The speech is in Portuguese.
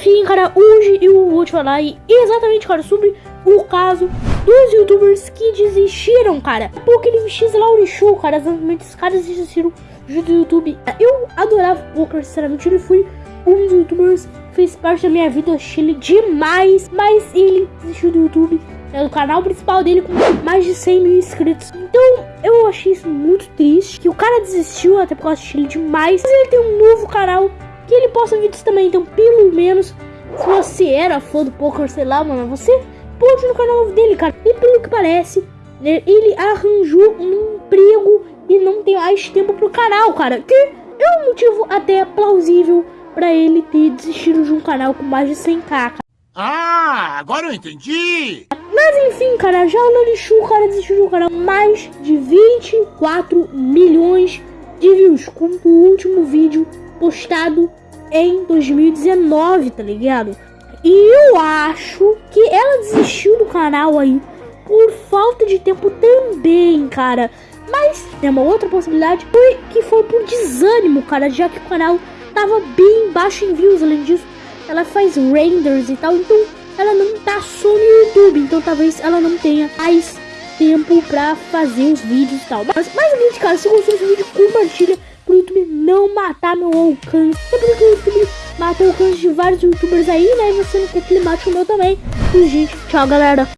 enfim, cara, hoje eu vou te falar exatamente, cara, sobre o caso dos youtubers que desistiram, cara. Porque ele X Lauri Show, cara, exatamente, os caras desistiram do YouTube. Eu adorava o Poker, sinceramente, ele foi um dos youtubers fez parte da minha vida, achei ele demais, mas ele desistiu do YouTube, é o canal principal dele com mais de 100 mil inscritos. Então eu achei isso muito triste, que o cara desistiu, até porque eu achei ele demais, mas ele tem um novo canal que ele posta vídeos também, então pelo menos se você era fã do poker, sei lá, mano, você pode ir no canal dele, cara. E pelo que parece, né, ele arranjou um emprego e não tem mais tempo pro canal, cara. Que é um motivo até plausível para ele ter desistido de um canal com mais de 100k. Cara. Ah, agora eu entendi! Mas enfim, cara, já o Lolichu, cara desistiu de um canal mais de 24 milhões de views com o último vídeo postado em 2019, tá ligado? E eu acho que ela desistiu do canal aí por falta de tempo também, cara. Mas tem uma outra possibilidade foi que foi por desânimo, cara, já que o canal tava bem baixo em views. Além disso, ela faz renders e tal, então ela não tá só no YouTube, então talvez ela não tenha mais tempo pra fazer os vídeos e tal. Mas, mais cara, se gostou desse vídeo, compartilha não matar meu alcance. Porque o alcance de vários youtubers aí, né? Você não quer que ele mate o meu também. E, gente, tchau, galera.